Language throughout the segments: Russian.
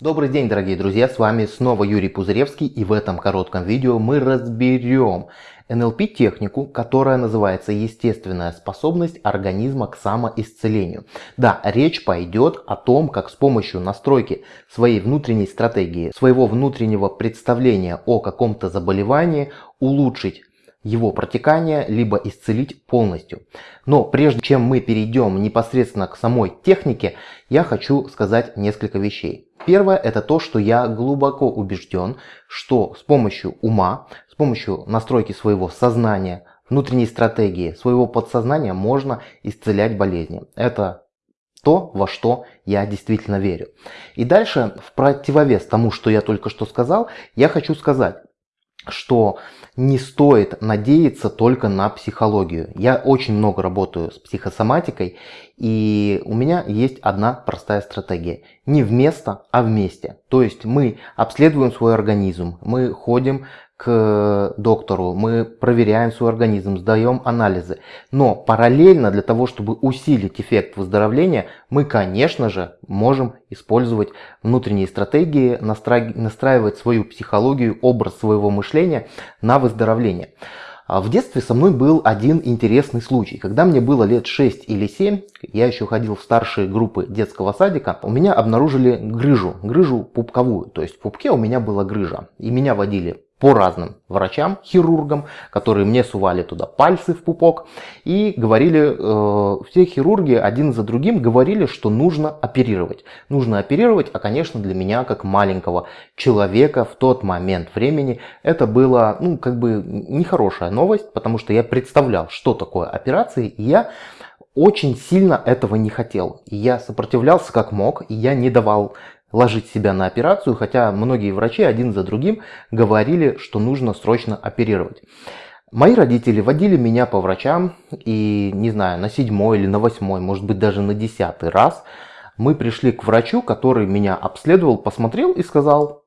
Добрый день, дорогие друзья, с вами снова Юрий Пузыревский и в этом коротком видео мы разберем НЛП-технику, которая называется «Естественная способность организма к самоисцелению». Да, речь пойдет о том, как с помощью настройки своей внутренней стратегии, своего внутреннего представления о каком-то заболевании улучшить его протекание, либо исцелить полностью. Но прежде чем мы перейдем непосредственно к самой технике, я хочу сказать несколько вещей. Первое это то, что я глубоко убежден, что с помощью ума, с помощью настройки своего сознания, внутренней стратегии, своего подсознания можно исцелять болезни. Это то, во что я действительно верю. И дальше, в противовес тому, что я только что сказал, я хочу сказать, что не стоит надеяться только на психологию. Я очень много работаю с психосоматикой, и у меня есть одна простая стратегия. Не вместо, а вместе. То есть мы обследуем свой организм, мы ходим к доктору, мы проверяем свой организм, сдаем анализы. Но параллельно для того, чтобы усилить эффект выздоровления, мы, конечно же, можем использовать внутренние стратегии, настраивать свою психологию, образ своего мышления на выздоровление. А в детстве со мной был один интересный случай. Когда мне было лет 6 или 7, я еще ходил в старшие группы детского садика, у меня обнаружили грыжу, грыжу пупковую. То есть в пупке у меня была грыжа. И меня водили по разным врачам, хирургам, которые мне сували туда пальцы в пупок и говорили, э, все хирурги один за другим говорили, что нужно оперировать. Нужно оперировать, а конечно для меня как маленького человека в тот момент времени это было ну как бы нехорошая новость, потому что я представлял, что такое операции, и я очень сильно этого не хотел. И я сопротивлялся как мог, и я не давал ложить себя на операцию, хотя многие врачи один за другим говорили, что нужно срочно оперировать. Мои родители водили меня по врачам, и не знаю, на седьмой или на восьмой, может быть даже на десятый раз мы пришли к врачу, который меня обследовал, посмотрел и сказал,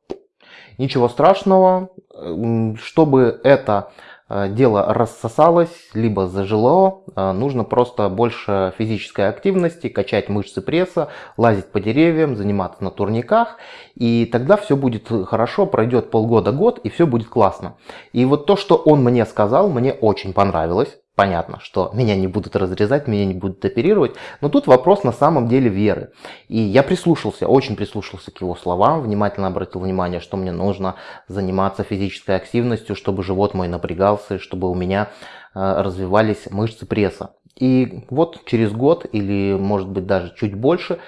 ничего страшного, чтобы это дело рассосалось, либо зажило, э, нужно просто больше физической активности, качать мышцы пресса, лазить по деревьям, заниматься на турниках, и тогда все будет хорошо, пройдет полгода-год, и все будет классно. И вот то, что он мне сказал, мне очень понравилось. Понятно, что меня не будут разрезать, меня не будут оперировать, но тут вопрос на самом деле веры. И я прислушался, очень прислушался к его словам, внимательно обратил внимание, что мне нужно заниматься физической активностью, чтобы живот мой напрягался, чтобы у меня э, развивались мышцы пресса. И вот через год или может быть даже чуть больше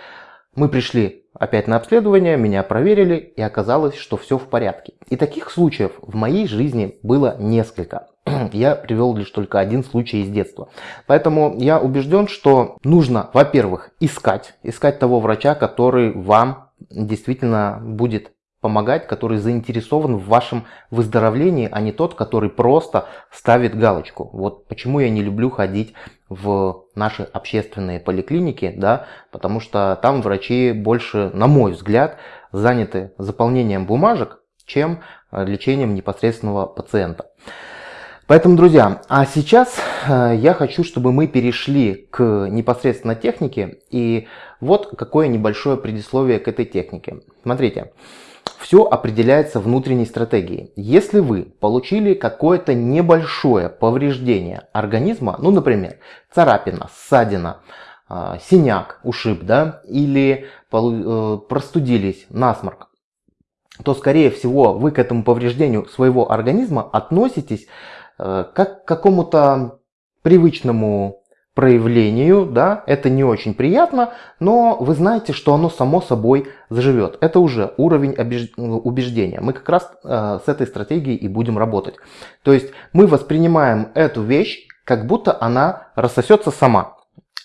мы пришли опять на обследование, меня проверили и оказалось, что все в порядке. И таких случаев в моей жизни было несколько. Я привел лишь только один случай из детства. Поэтому я убежден, что нужно, во-первых, искать, искать того врача, который вам действительно будет помогать, который заинтересован в вашем выздоровлении, а не тот, который просто ставит галочку. Вот почему я не люблю ходить в наши общественные поликлиники, да, потому что там врачи больше, на мой взгляд, заняты заполнением бумажек, чем э, лечением непосредственного пациента. Поэтому, друзья, а сейчас э, я хочу, чтобы мы перешли к непосредственно технике. И вот какое небольшое предисловие к этой технике. Смотрите. Все определяется внутренней стратегией. Если вы получили какое-то небольшое повреждение организма, ну, например, царапина, ссадина, а, синяк, ушиб, да, или э, простудились, насморк, то, скорее всего, вы к этому повреждению своего организма относитесь э, как к какому-то привычному проявлению, да, это не очень приятно, но вы знаете, что оно само собой заживет. Это уже уровень убеждения. Мы как раз э, с этой стратегией и будем работать. То есть мы воспринимаем эту вещь, как будто она рассосется сама.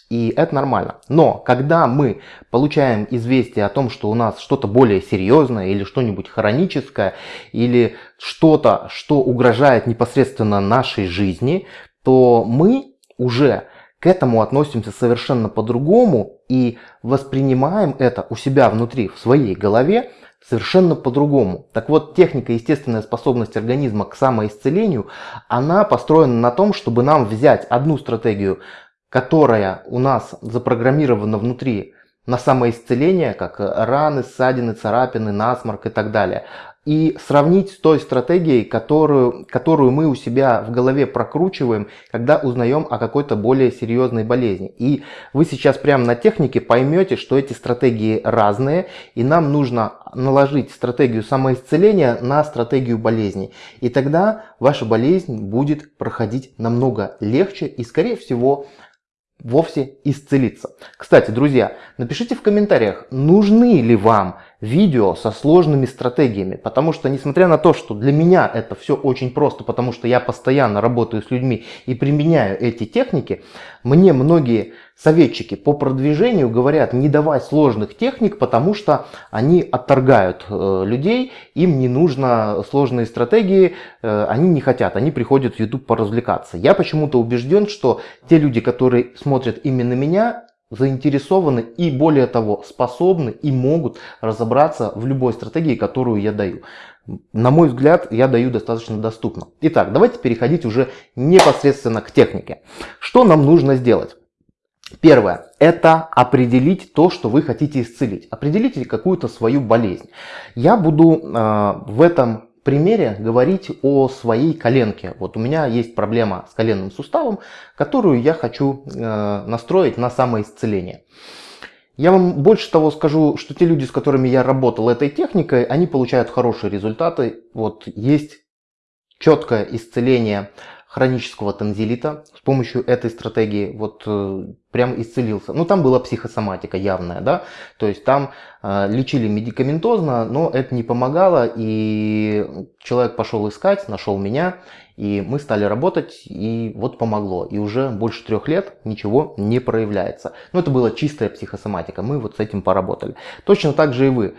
И это нормально. Но когда мы получаем известие о том, что у нас что-то более серьезное или что-нибудь хроническое, или что-то, что угрожает непосредственно нашей жизни, то мы уже к этому относимся совершенно по-другому и воспринимаем это у себя внутри, в своей голове, совершенно по-другому. Так вот, техника естественная способность организма к самоисцелению, она построена на том, чтобы нам взять одну стратегию, которая у нас запрограммирована внутри на самоисцеление, как раны, ссадины, царапины, насморк и так далее и сравнить с той стратегией, которую, которую мы у себя в голове прокручиваем, когда узнаем о какой-то более серьезной болезни. И вы сейчас прямо на технике поймете, что эти стратегии разные, и нам нужно наложить стратегию самоисцеления на стратегию болезни. И тогда ваша болезнь будет проходить намного легче и, скорее всего, вовсе исцелиться. Кстати, друзья, напишите в комментариях, нужны ли вам видео со сложными стратегиями, потому что несмотря на то, что для меня это все очень просто, потому что я постоянно работаю с людьми и применяю эти техники, мне многие советчики по продвижению говорят, не давай сложных техник, потому что они отторгают э, людей, им не нужно сложные стратегии, э, они не хотят, они приходят в YouTube поразвлекаться. Я почему-то убежден, что те люди, которые смотрят именно меня, заинтересованы и более того способны и могут разобраться в любой стратегии, которую я даю. На мой взгляд, я даю достаточно доступно. Итак, давайте переходить уже непосредственно к технике. Что нам нужно сделать? Первое – это определить то, что вы хотите исцелить. Определите какую-то свою болезнь. Я буду э, в этом примере говорить о своей коленке. Вот у меня есть проблема с коленным суставом, которую я хочу э, настроить на самоисцеление. Я вам больше того скажу, что те люди, с которыми я работал этой техникой, они получают хорошие результаты. Вот есть четкое исцеление хронического танзелита с помощью этой стратегии вот э, прям исцелился. Ну там была психосоматика явная, да, то есть там э, лечили медикаментозно, но это не помогало, и человек пошел искать, нашел меня, и мы стали работать, и вот помогло. И уже больше трех лет ничего не проявляется. Но это была чистая психосоматика, мы вот с этим поработали. Точно так же и вы.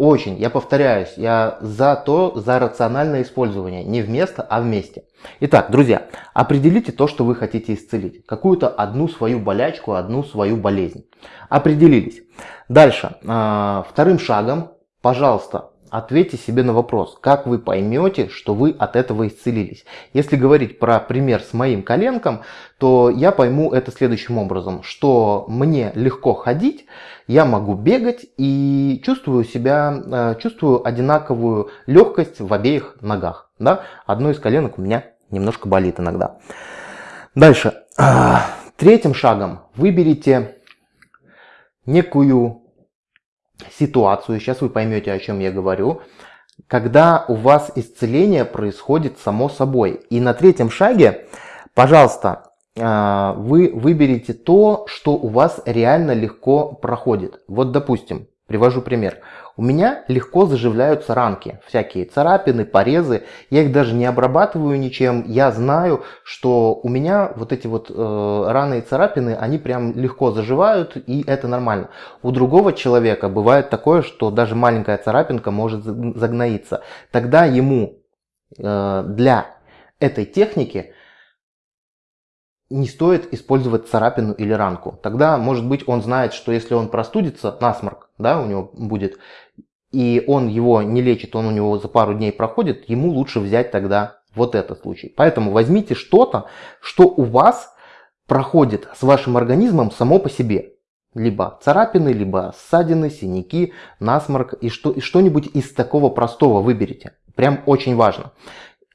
Очень, я повторяюсь, я за то, за рациональное использование, не вместо, а вместе. Итак, друзья, определите то, что вы хотите исцелить. Какую-то одну свою болячку, одну свою болезнь. Определились. Дальше, а, вторым шагом, пожалуйста, Ответьте себе на вопрос, как вы поймете, что вы от этого исцелились. Если говорить про пример с моим коленком, то я пойму это следующим образом, что мне легко ходить, я могу бегать и чувствую себя, э, чувствую одинаковую легкость в обеих ногах. Да? Одно из коленок у меня немножко болит иногда. Дальше. Третьим шагом выберите некую ситуацию, сейчас вы поймете, о чем я говорю, когда у вас исцеление происходит само собой. И на третьем шаге, пожалуйста, а, вы выберете то, что у вас реально легко проходит. Вот, допустим, привожу пример. У меня легко заживляются ранки, всякие царапины, порезы. Я их даже не обрабатываю ничем. Я знаю, что у меня вот эти вот э, раны и царапины, они прям легко заживают, и это нормально. У другого человека бывает такое, что даже маленькая царапинка может загноиться. Тогда ему э, для этой техники не стоит использовать царапину или ранку. Тогда, может быть, он знает, что если он простудится, насморк, да, у него будет, и он его не лечит, он у него за пару дней проходит, ему лучше взять тогда вот этот случай. Поэтому возьмите что-то, что у вас проходит с вашим организмом само по себе. Либо царапины, либо ссадины, синяки, насморк и что-нибудь что из такого простого выберите. Прям очень важно.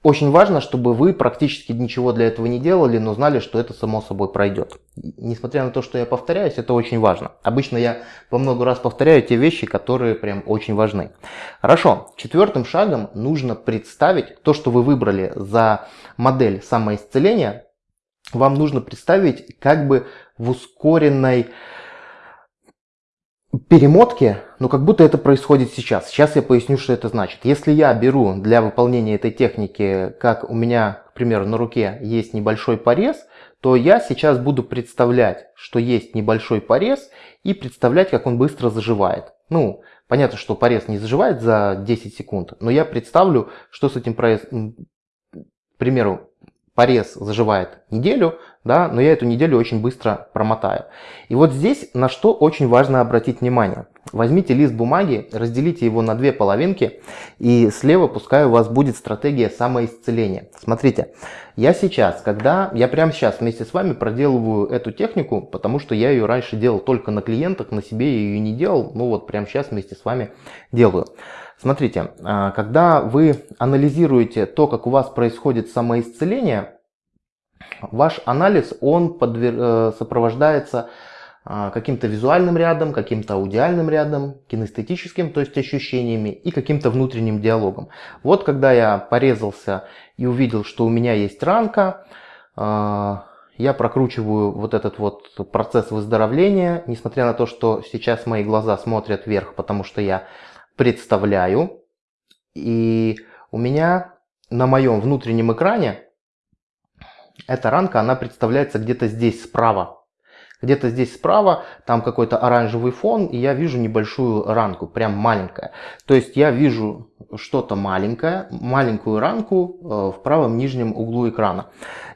Очень важно, чтобы вы практически ничего для этого не делали, но знали, что это само собой пройдет. Несмотря на то, что я повторяюсь, это очень важно. Обычно я по много раз повторяю те вещи, которые прям очень важны. Хорошо, четвертым шагом нужно представить то, что вы выбрали за модель самоисцеления. Вам нужно представить как бы в ускоренной перемотки, но как будто это происходит сейчас. Сейчас я поясню, что это значит. Если я беру для выполнения этой техники, как у меня, к примеру, на руке есть небольшой порез, то я сейчас буду представлять, что есть небольшой порез и представлять, как он быстро заживает. Ну, понятно, что порез не заживает за 10 секунд, но я представлю, что с этим порезом, к примеру, порез заживает неделю, да, но я эту неделю очень быстро промотаю. И вот здесь на что очень важно обратить внимание. Возьмите лист бумаги, разделите его на две половинки, и слева пускай у вас будет стратегия самоисцеления. Смотрите, я сейчас, когда, я прямо сейчас вместе с вами проделываю эту технику, потому что я ее раньше делал только на клиентах, на себе я ее не делал, ну вот прямо сейчас вместе с вами делаю. Смотрите, а, когда вы анализируете то, как у вас происходит самоисцеление, ваш анализ, он подвер... Э, сопровождается а, каким-то визуальным рядом, каким-то аудиальным рядом, кинестетическим, то есть ощущениями и каким-то внутренним диалогом. Вот когда я порезался и увидел, что у меня есть ранка, а, я прокручиваю вот этот вот процесс выздоровления, несмотря на то, что сейчас мои глаза смотрят вверх, потому что я представляю. И у меня на моем внутреннем экране эта ранка, она представляется где-то здесь справа. Где-то здесь справа, там какой-то оранжевый фон, и я вижу небольшую ранку, прям маленькая. То есть я вижу что-то маленькое, маленькую ранку э, в правом нижнем углу экрана.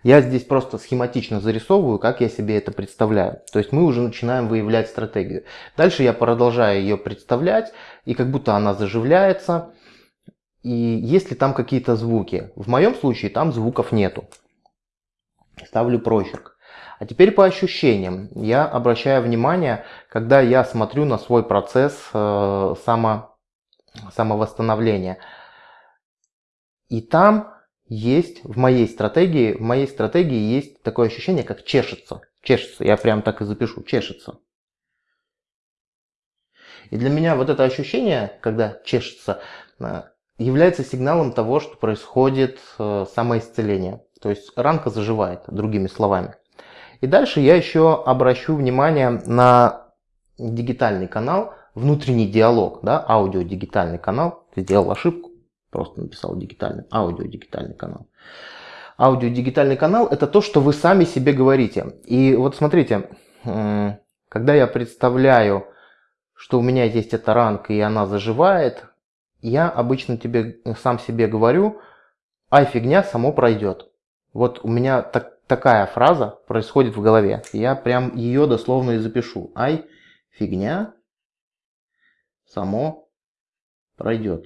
Я здесь просто схематично зарисовываю, как я себе это представляю. То есть мы уже начинаем выявлять стратегию. Дальше я продолжаю ее представлять, и как будто она заживляется. И есть ли там какие-то звуки? В моем случае там звуков нету. Ставлю прочерк. А теперь по ощущениям. Я обращаю внимание, когда я смотрю на свой процесс э, само, самовосстановления. И там есть в моей стратегии, в моей стратегии есть такое ощущение, как чешется. Чешется, я прям так и запишу, чешется. И для меня вот это ощущение, когда чешется, э, является сигналом того, что происходит э, самоисцеление. То есть ранка заживает, другими словами. И дальше я еще обращу внимание на дигитальный канал, внутренний диалог, да, аудио-дигитальный канал. Сделал ошибку, просто написал дигитальный, аудио-дигитальный канал. Аудио-дигитальный канал – это то, что вы сами себе говорите. И вот смотрите, когда я представляю, что у меня есть эта ранка и она заживает, я обычно тебе сам себе говорю, ай, фигня, само пройдет. Вот у меня так, такая фраза происходит в голове. Я прям ее дословно и запишу. Ай, фигня, само пройдет.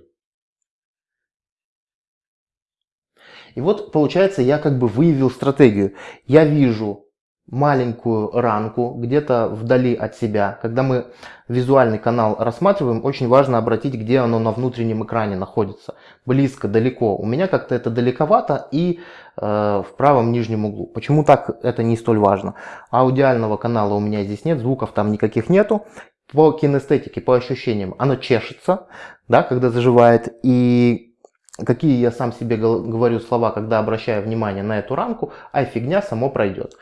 И вот получается я как бы выявил стратегию. Я вижу маленькую ранку где-то вдали от себя. Когда мы визуальный канал рассматриваем, очень важно обратить, где оно на внутреннем экране находится. Близко, далеко. У меня как-то это далековато и э, в правом нижнем углу. Почему так это не столь важно? Аудиального канала у меня здесь нет, звуков там никаких нету. По кинестетике, по ощущениям, оно чешется, да, когда заживает. И какие я сам себе говорю слова, когда обращаю внимание на эту ранку, ай, фигня, само пройдет.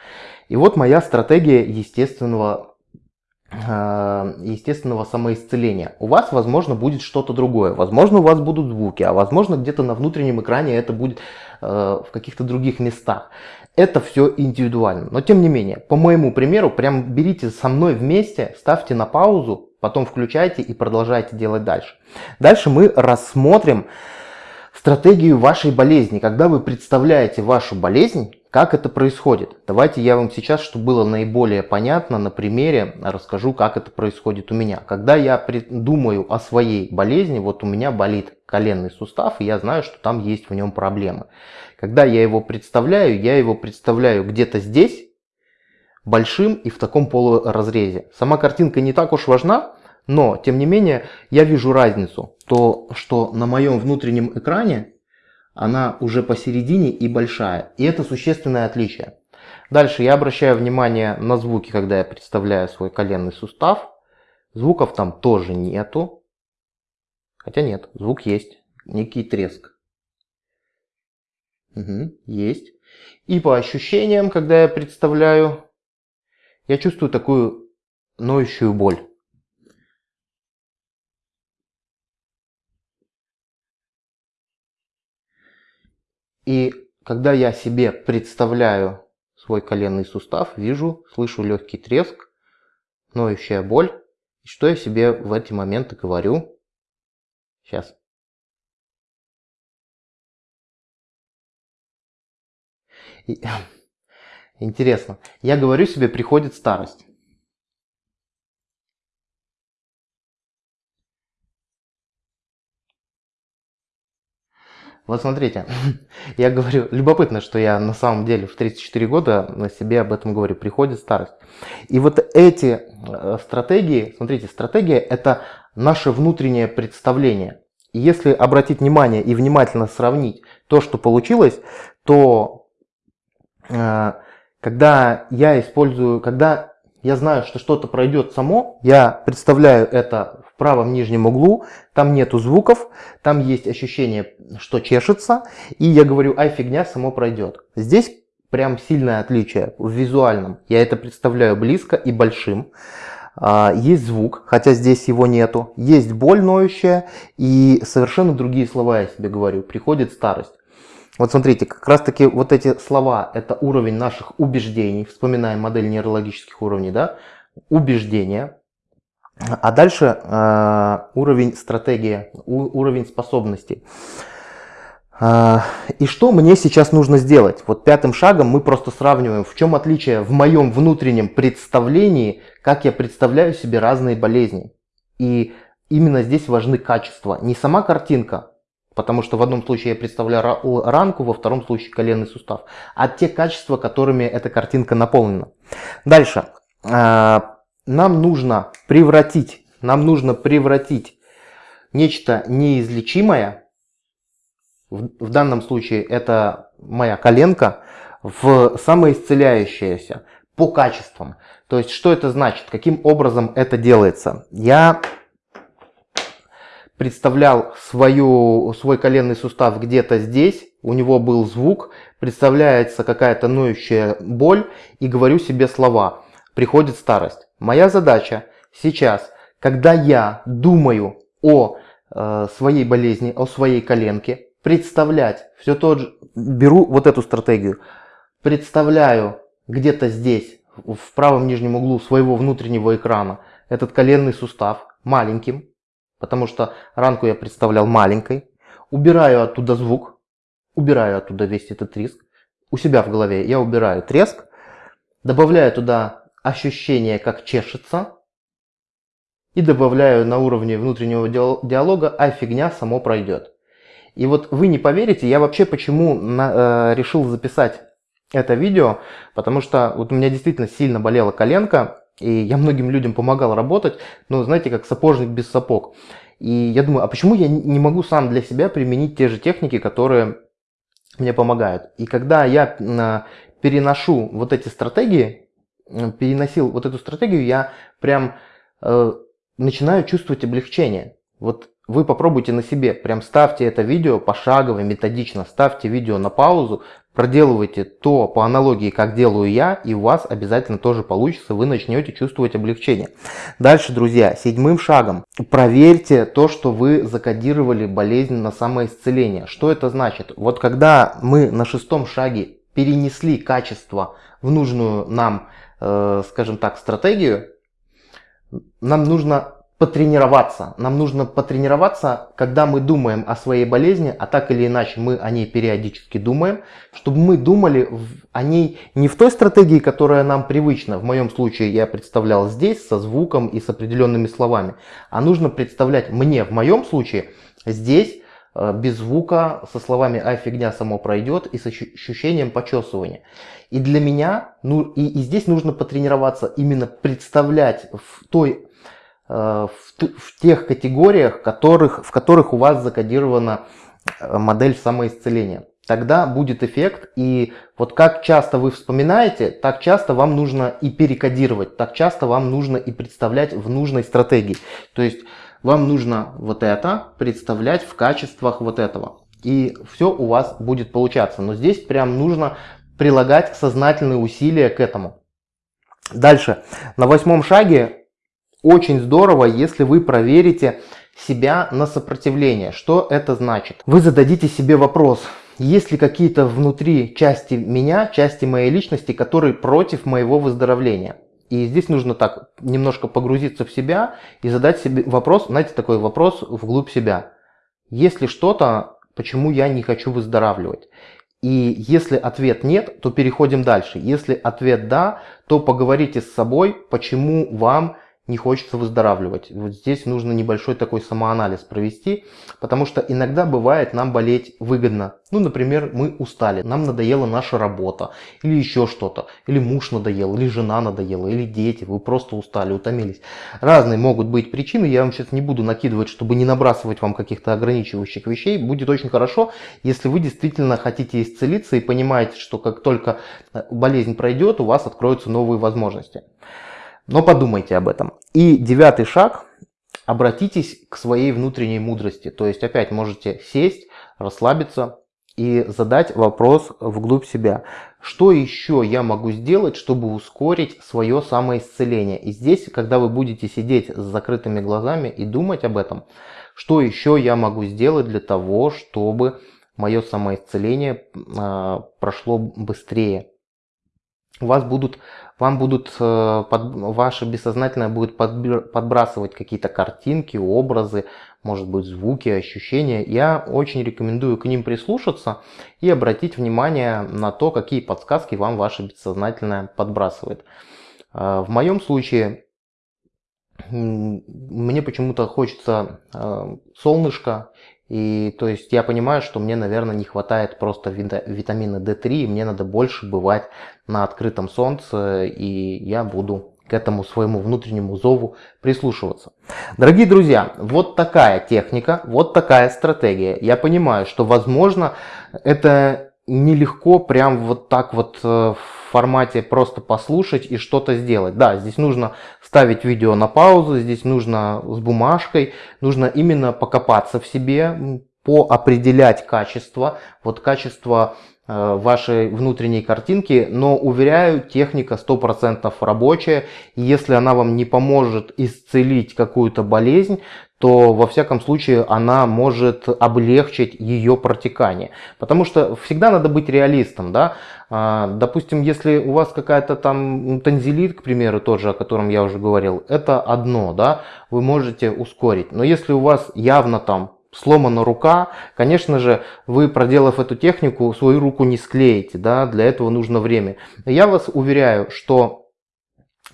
И вот моя стратегия естественного, э, естественного самоисцеления. У вас, возможно, будет что-то другое. Возможно, у вас будут звуки, а возможно, где-то на внутреннем экране это будет э, в каких-то других местах. Это все индивидуально. Но тем не менее, по моему примеру, прям берите со мной вместе, ставьте на паузу, потом включайте и продолжайте делать дальше. Дальше мы рассмотрим стратегию вашей болезни. Когда вы представляете вашу болезнь, как это происходит? Давайте я вам сейчас, чтобы было наиболее понятно, на примере расскажу, как это происходит у меня. Когда я думаю о своей болезни, вот у меня болит коленный сустав, и я знаю, что там есть в нем проблемы. Когда я его представляю, я его представляю где-то здесь, большим и в таком полуразрезе. Сама картинка не так уж важна, но, тем не менее, я вижу разницу. То, что на моем внутреннем экране она уже посередине и большая. И это существенное отличие. Дальше я обращаю внимание на звуки, когда я представляю свой коленный сустав. Звуков там тоже нету. Хотя нет, звук есть. Некий треск. Угу, есть. И по ощущениям, когда я представляю, я чувствую такую ноющую боль. И когда я себе представляю свой коленный сустав, вижу, слышу легкий треск, ноющая боль. И что я себе в эти моменты говорю? Сейчас. И, интересно. Я говорю себе, приходит старость. Вот смотрите, я говорю, любопытно, что я на самом деле в 34 года на себе об этом говорю, приходит старость. И вот эти э, стратегии, смотрите, стратегия это наше внутреннее представление. И если обратить внимание и внимательно сравнить то, что получилось, то э, когда я использую, когда я знаю, что что-то пройдет само, я представляю это правом нижнем углу, там нету звуков, там есть ощущение, что чешется, и я говорю, ай, фигня, само пройдет. Здесь прям сильное отличие в визуальном. Я это представляю близко и большим. А, есть звук, хотя здесь его нету. Есть боль ноющая и совершенно другие слова я себе говорю. Приходит старость. Вот смотрите, как раз таки вот эти слова, это уровень наших убеждений. Вспоминаем модель нейрологических уровней, да? Убеждения. А дальше э, уровень стратегии, у, уровень способностей. А, и что мне сейчас нужно сделать? Вот пятым шагом мы просто сравниваем, в чем отличие в моем внутреннем представлении, как я представляю себе разные болезни. И именно здесь важны качества. Не сама картинка, потому что в одном случае я представляю ранку, во втором случае коленный сустав, а те качества, которыми эта картинка наполнена. Дальше. А, нам нужно превратить, нам нужно превратить нечто неизлечимое в, в данном случае это моя коленка, в самоисцеляющееся по качествам. То есть, что это значит, каким образом это делается? Я представлял свою, свой коленный сустав где-то здесь, у него был звук, представляется какая-то ноющая боль и говорю себе слова. Приходит старость. Моя задача сейчас, когда я думаю о э, своей болезни, о своей коленке, представлять, все тот же, беру вот эту стратегию, представляю где-то здесь, в правом нижнем углу своего внутреннего экрана, этот коленный сустав маленьким, потому что ранку я представлял маленькой, убираю оттуда звук, убираю оттуда весь этот треск, у себя в голове я убираю треск, добавляю туда ощущение, как чешется, и добавляю на уровне внутреннего диалога, а фигня само пройдет. И вот вы не поверите, я вообще почему на, э, решил записать это видео, потому что вот у меня действительно сильно болела коленка, и я многим людям помогал работать, но знаете, как сапожник без сапог. И я думаю, а почему я не могу сам для себя применить те же техники, которые мне помогают? И когда я э, переношу вот эти стратегии, переносил вот эту стратегию, я прям э, начинаю чувствовать облегчение. Вот вы попробуйте на себе, прям ставьте это видео пошагово, методично, ставьте видео на паузу, проделывайте то по аналогии, как делаю я, и у вас обязательно тоже получится, вы начнете чувствовать облегчение. Дальше, друзья, седьмым шагом, проверьте то, что вы закодировали болезнь на самоисцеление. Что это значит? Вот когда мы на шестом шаге перенесли качество в нужную нам, скажем так, стратегию, нам нужно потренироваться. Нам нужно потренироваться, когда мы думаем о своей болезни, а так или иначе мы о ней периодически думаем, чтобы мы думали о ней не в той стратегии, которая нам привычна. В моем случае я представлял здесь со звуком и с определенными словами. А нужно представлять мне в моем случае здесь э, без звука, со словами «ай, фигня само пройдет» и с ощущением почесывания. И для меня, ну и, и здесь нужно потренироваться, именно представлять в той Э, в, в тех категориях, которых, в которых у вас закодирована э, модель самоисцеления. Тогда будет эффект, и вот как часто вы вспоминаете, так часто вам нужно и перекодировать, так часто вам нужно и представлять в нужной стратегии. То есть вам нужно вот это представлять в качествах вот этого. И все у вас будет получаться. Но здесь прям нужно прилагать сознательные усилия к этому. Дальше. На восьмом шаге очень здорово, если вы проверите себя на сопротивление. Что это значит? Вы зададите себе вопрос, есть ли какие-то внутри части меня, части моей личности, которые против моего выздоровления? И здесь нужно так немножко погрузиться в себя и задать себе вопрос, знаете, такой вопрос вглубь себя. Есть ли что-то, почему я не хочу выздоравливать? И если ответ нет, то переходим дальше. Если ответ да, то поговорите с собой, почему вам не хочется выздоравливать. Вот здесь нужно небольшой такой самоанализ провести, потому что иногда бывает нам болеть выгодно. Ну, например, мы устали, нам надоела наша работа, или еще что-то, или муж надоел, или жена надоела, или дети, вы просто устали, утомились. Разные могут быть причины, я вам сейчас не буду накидывать, чтобы не набрасывать вам каких-то ограничивающих вещей. Будет очень хорошо, если вы действительно хотите исцелиться и понимаете, что как только болезнь пройдет, у вас откроются новые возможности. Но подумайте об этом. И девятый шаг. Обратитесь к своей внутренней мудрости. То есть опять можете сесть, расслабиться и задать вопрос вглубь себя. Что еще я могу сделать, чтобы ускорить свое самоисцеление? И здесь, когда вы будете сидеть с закрытыми глазами и думать об этом, что еще я могу сделать для того, чтобы мое самоисцеление э, прошло быстрее? У вас будут вам будут, э, под, ваше бессознательное будет подбрасывать какие-то картинки, образы, может быть звуки, ощущения. Я очень рекомендую к ним прислушаться и обратить внимание на то, какие подсказки вам ваше бессознательное подбрасывает. Э, в моем случае мне почему-то хочется э, солнышко и то есть я понимаю, что мне, наверное, не хватает просто витамина D3, и мне надо больше бывать на открытом солнце, и я буду к этому своему внутреннему зову прислушиваться. Дорогие друзья, вот такая техника, вот такая стратегия. Я понимаю, что возможно это нелегко прям вот так вот э, в формате просто послушать и что-то сделать. Да, здесь нужно ставить видео на паузу, здесь нужно с бумажкой, нужно именно покопаться в себе, поопределять качество, вот качество э, вашей внутренней картинки, но уверяю, техника 100% рабочая, и если она вам не поможет исцелить какую-то болезнь, то во всяком случае она может облегчить ее протекание. Потому что всегда надо быть реалистом. Да? А, допустим, если у вас какая-то там танзелит, к примеру, тоже, о котором я уже говорил, это одно, да, вы можете ускорить. Но если у вас явно там сломана рука, конечно же, вы, проделав эту технику, свою руку не склеите, да, для этого нужно время. Я вас уверяю, что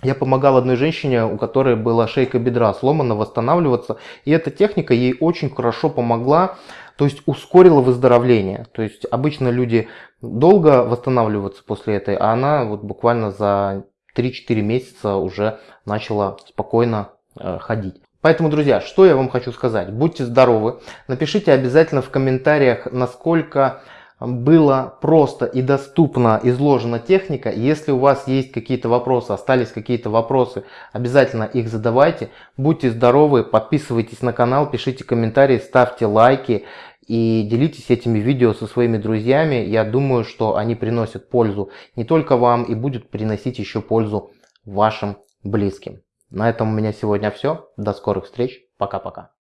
я помогал одной женщине, у которой была шейка бедра сломана, восстанавливаться. И эта техника ей очень хорошо помогла, то есть ускорила выздоровление. То есть обычно люди долго восстанавливаются после этой, а она вот буквально за 3-4 месяца уже начала спокойно э, ходить. Поэтому, друзья, что я вам хочу сказать. Будьте здоровы. Напишите обязательно в комментариях, насколько было просто и доступно изложена техника. Если у вас есть какие-то вопросы, остались какие-то вопросы, обязательно их задавайте. Будьте здоровы, подписывайтесь на канал, пишите комментарии, ставьте лайки и делитесь этими видео со своими друзьями. Я думаю, что они приносят пользу не только вам и будут приносить еще пользу вашим близким. На этом у меня сегодня все. До скорых встреч. Пока-пока.